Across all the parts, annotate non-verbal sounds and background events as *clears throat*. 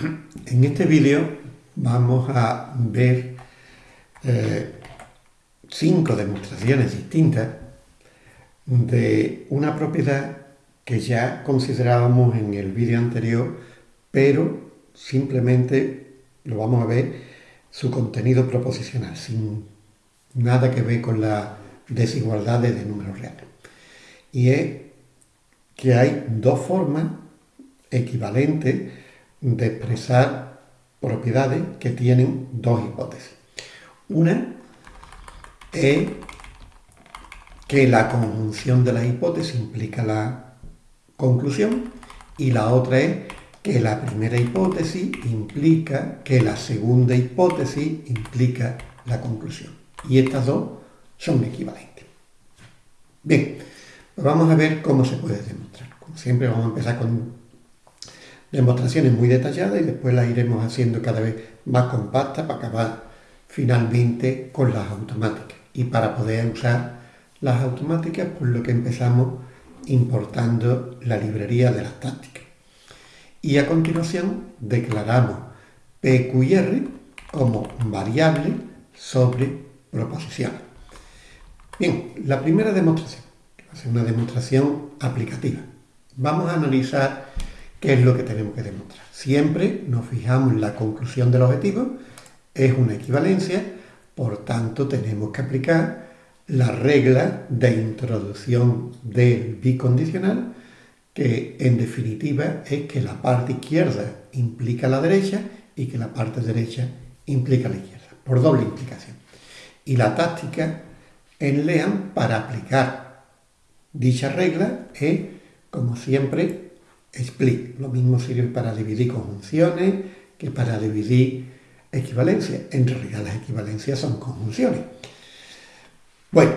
En este vídeo vamos a ver eh, cinco demostraciones distintas de una propiedad que ya considerábamos en el vídeo anterior, pero simplemente lo vamos a ver su contenido proposicional, sin nada que ver con la desigualdades de números reales. Y es que hay dos formas equivalentes de expresar propiedades que tienen dos hipótesis. Una es que la conjunción de la hipótesis implica la conclusión y la otra es que la primera hipótesis implica que la segunda hipótesis implica la conclusión. Y estas dos son equivalentes. Bien, pues vamos a ver cómo se puede demostrar. Como siempre vamos a empezar con demostraciones muy detalladas y después las iremos haciendo cada vez más compactas para acabar finalmente con las automáticas. Y para poder usar las automáticas, pues lo que empezamos importando la librería de las tácticas. Y a continuación declaramos P, Q y R como variable sobre proposiciones. Bien, la primera demostración, va a ser una demostración aplicativa. Vamos a analizar qué es lo que tenemos que demostrar. Siempre nos fijamos en la conclusión del objetivo, es una equivalencia, por tanto tenemos que aplicar la regla de introducción del bicondicional, que en definitiva es que la parte izquierda implica la derecha y que la parte derecha implica la izquierda, por doble implicación. Y la táctica en LEAN para aplicar dicha regla es, como siempre, split. Lo mismo sirve para dividir conjunciones que para dividir equivalencias. En realidad las equivalencias son conjunciones. Bueno,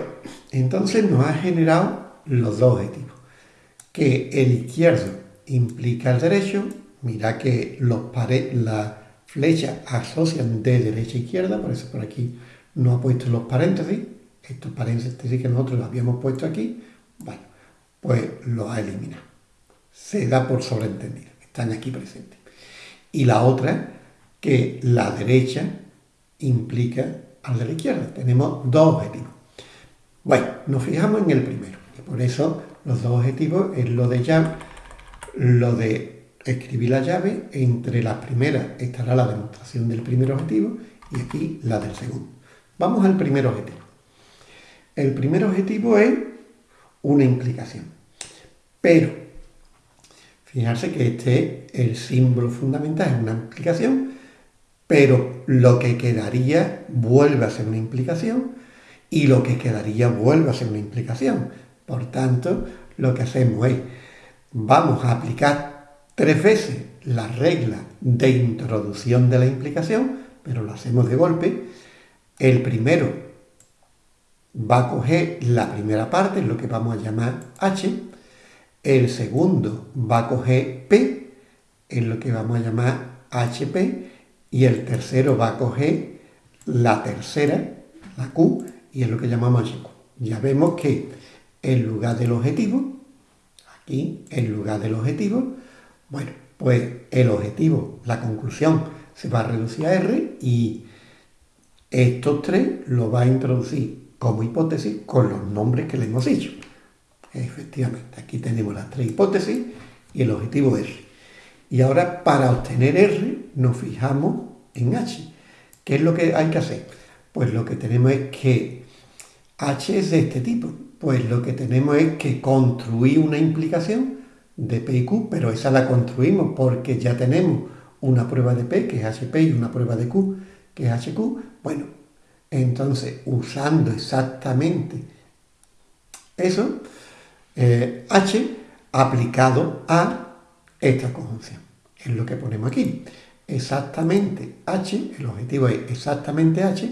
entonces nos ha generado los dos objetivos. Que el izquierdo implica el derecho. Mira que los las flechas asocian de derecha a izquierda, por eso por aquí no ha puesto los paréntesis estos paréntesis que nosotros los habíamos puesto aquí, bueno, pues los ha eliminado. Se da por sobreentendido, están aquí presentes. Y la otra, que la derecha implica al de la izquierda. Tenemos dos objetivos. Bueno, nos fijamos en el primero. Y por eso los dos objetivos es lo de llave, lo de escribir la llave. Entre las primeras estará la demostración del primer objetivo y aquí la del segundo. Vamos al primer objetivo. El primer objetivo es una implicación. Pero, fijarse que este es el símbolo fundamental, es una implicación, pero lo que quedaría vuelve a ser una implicación y lo que quedaría vuelve a ser una implicación. Por tanto, lo que hacemos es, vamos a aplicar tres veces la regla de introducción de la implicación, pero lo hacemos de golpe. El primero va a coger la primera parte, lo que vamos a llamar H, el segundo va a coger P, en lo que vamos a llamar HP, y el tercero va a coger la tercera, la Q, y es lo que llamamos HQ. Ya vemos que en lugar del objetivo, aquí, en lugar del objetivo, bueno, pues el objetivo, la conclusión, se va a reducir a R y estos tres lo va a introducir como hipótesis con los nombres que le hemos dicho. Efectivamente, aquí tenemos las tres hipótesis y el objetivo R. Y ahora para obtener R nos fijamos en H. ¿Qué es lo que hay que hacer? Pues lo que tenemos es que H es de este tipo. Pues lo que tenemos es que construir una implicación de P y Q, pero esa la construimos porque ya tenemos una prueba de P, que es HP, y una prueba de Q, que es HQ. Bueno, entonces, usando exactamente eso, eh, H aplicado a esta conjunción. Es lo que ponemos aquí. Exactamente H, el objetivo es exactamente H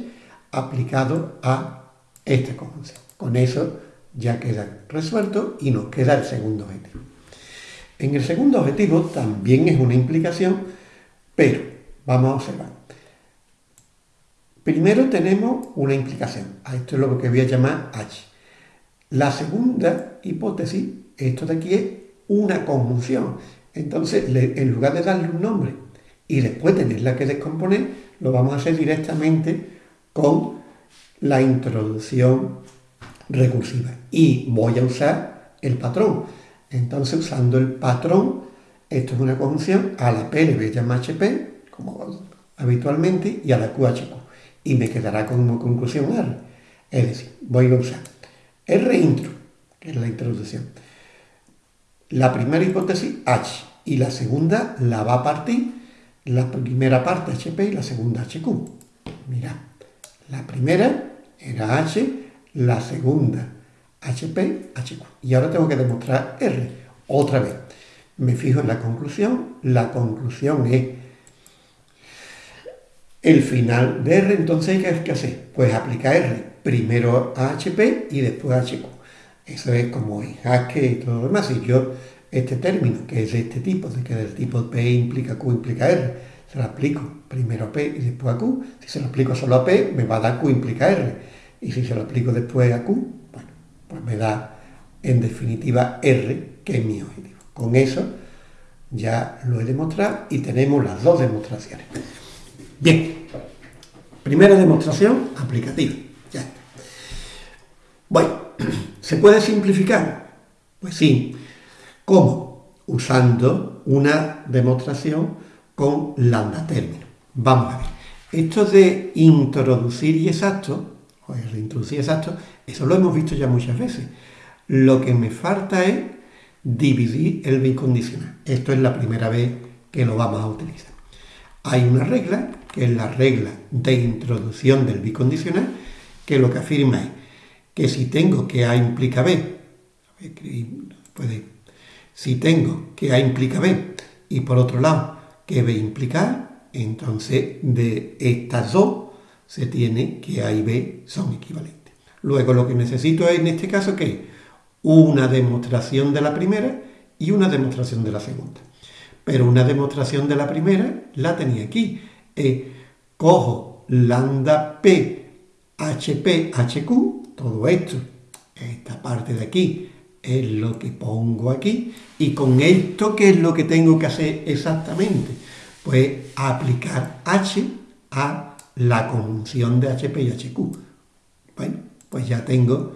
aplicado a esta conjunción. Con eso ya queda resuelto y nos queda el segundo objetivo. En el segundo objetivo también es una implicación, pero vamos a observar. Primero tenemos una implicación. A esto es lo que voy a llamar H. La segunda hipótesis, esto de aquí es una conjunción. Entonces, en lugar de darle un nombre y después tenerla que descomponer, lo vamos a hacer directamente con la introducción recursiva. Y voy a usar el patrón. Entonces, usando el patrón, esto es una conjunción a la P le voy HP, como habitualmente, y a la QHQ. Y me quedará como conclusión R. Es decir, voy a usar R intro, que es la introducción. La primera hipótesis H y la segunda la va a partir la primera parte HP y la segunda HQ. Mira, la primera era H, la segunda HP, HQ. Y ahora tengo que demostrar R. Otra vez. Me fijo en la conclusión. La conclusión es el final de R. Entonces, ¿qué hay que hacer? Pues aplicar R. Primero a HP y después HQ. Eso es como en Haskell y todo lo demás. Si yo este término, que es de este tipo, de que del tipo P implica Q implica R, se lo aplico primero a P y después a Q. Si se lo aplico solo a P, me va a dar Q implica R. Y si se lo aplico después a Q, bueno, pues me da en definitiva R, que es mi objetivo. Con eso ya lo he demostrado y tenemos las dos demostraciones. Bien, primera demostración aplicativa. Bueno, *clears throat* ¿se puede simplificar? Pues sí. ¿Cómo? Usando una demostración con lambda término. Vamos a ver. Esto de introducir y exacto, o el reintroducir exacto, eso lo hemos visto ya muchas veces. Lo que me falta es dividir el bicondicional. Esto es la primera vez que lo vamos a utilizar. Hay una regla, que es la regla de introducción del bicondicional, que lo que afirma es que si tengo que A implica B, si tengo que A implica B y por otro lado que B implica A, entonces de estas dos se tiene que A y B son equivalentes. Luego lo que necesito es en este caso que una demostración de la primera y una demostración de la segunda. Pero una demostración de la primera la tenía aquí. cojo lambda P, HP, HQ, todo esto, esta parte de aquí, es lo que pongo aquí. Y con esto, ¿qué es lo que tengo que hacer exactamente? Pues aplicar H a la conjunción de HP y HQ. Bueno, pues ya tengo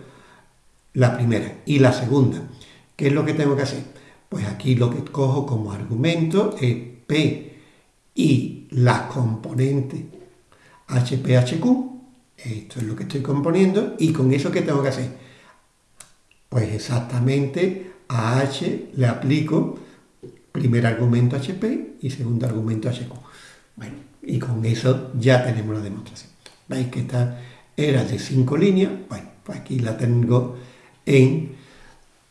la primera. Y la segunda, ¿qué es lo que tengo que hacer? Pues aquí lo que cojo como argumento es P y las componentes HP, HQ. Esto es lo que estoy componiendo. ¿Y con eso qué tengo que hacer? Pues exactamente a H le aplico primer argumento HP y segundo argumento HQ. Bueno, y con eso ya tenemos la demostración. ¿Veis que esta era de cinco líneas? Bueno, pues aquí la tengo en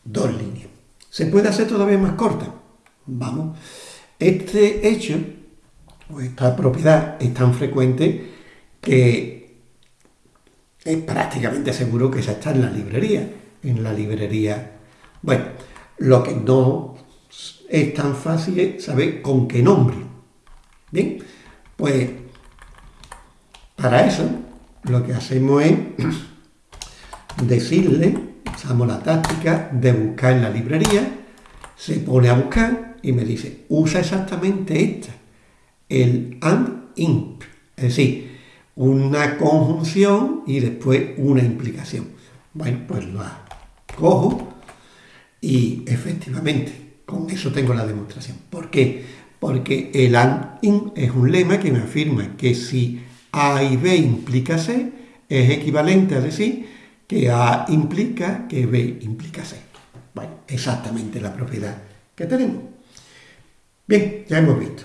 dos líneas. ¿Se puede hacer todavía más corta? Vamos. Este hecho, o esta propiedad, es tan frecuente que es prácticamente seguro que ya está en la librería en la librería. Bueno, lo que no es tan fácil es saber con qué nombre. Bien, pues para eso lo que hacemos es *clears throat* decirle, usamos la táctica de buscar en la librería, se pone a buscar y me dice, usa exactamente esta, el and imp, es decir, una conjunción y después una implicación. Bueno, pues lo cojo y efectivamente con eso tengo la demostración. ¿Por qué? Porque el AND IN es un lema que me afirma que si A y B implica C, es equivalente a decir que A implica que B implica C. Bueno, exactamente la propiedad que tenemos. Bien, ya hemos visto.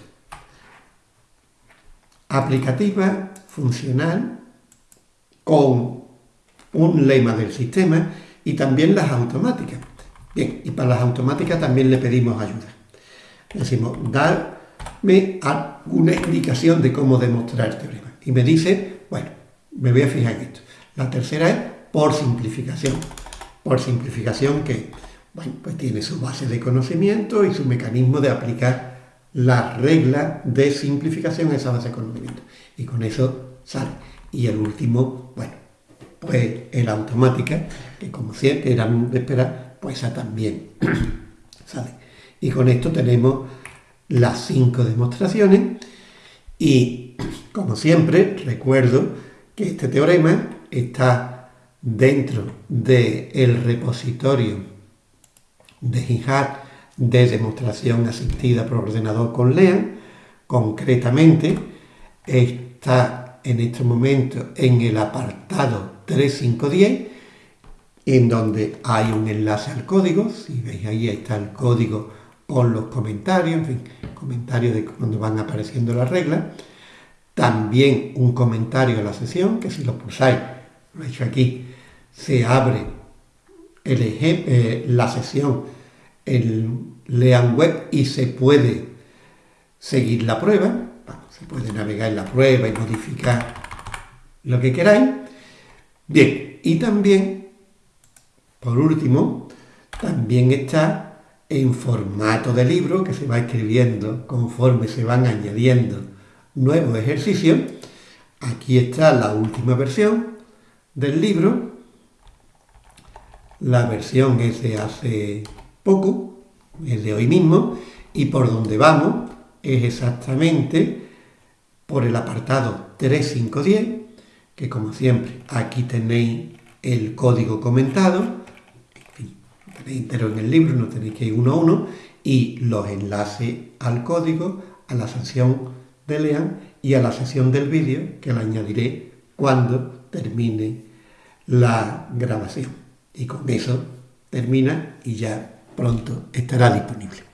Aplicativa, funcional, con un lema del sistema y también las automáticas. Bien, y para las automáticas también le pedimos ayuda. Decimos, darme alguna explicación de cómo demostrar el teorema. Y me dice, bueno, me voy a fijar en esto. La tercera es por simplificación. Por simplificación que, bueno, pues tiene su base de conocimiento y su mecanismo de aplicar la regla de simplificación esa base de conocimiento. Y con eso sale. Y el último, bueno, pues en la automática, que como siempre eran de esperar, pues esa también *clears throat* sale. Y con esto tenemos las cinco demostraciones Y, *clears throat* como siempre, recuerdo que este teorema está dentro del repositorio de GitHub de demostración asistida por ordenador con LEAN. Concretamente, está en este momento en el apartado 3510, en donde hay un enlace al código. Si veis ahí, está el código con los comentarios, en fin, comentarios de cuando van apareciendo las reglas. También un comentario a la sesión, que si lo pulsáis, lo he hecho aquí, se abre eh, la sesión en Lean Web y se puede seguir la prueba. se puede navegar en la prueba y modificar lo que queráis. Bien, y también, por último, también está en formato de libro que se va escribiendo conforme se van añadiendo nuevos ejercicios. Aquí está la última versión del libro. La versión es de hace poco, es de hoy mismo, y por donde vamos es exactamente por el apartado 3510, que como siempre aquí tenéis el código comentado, entero en el libro, no tenéis que ir uno a uno, y los enlaces al código, a la sesión de Lean y a la sesión del vídeo, que la añadiré cuando termine la grabación. Y con eso termina y ya pronto estará disponible.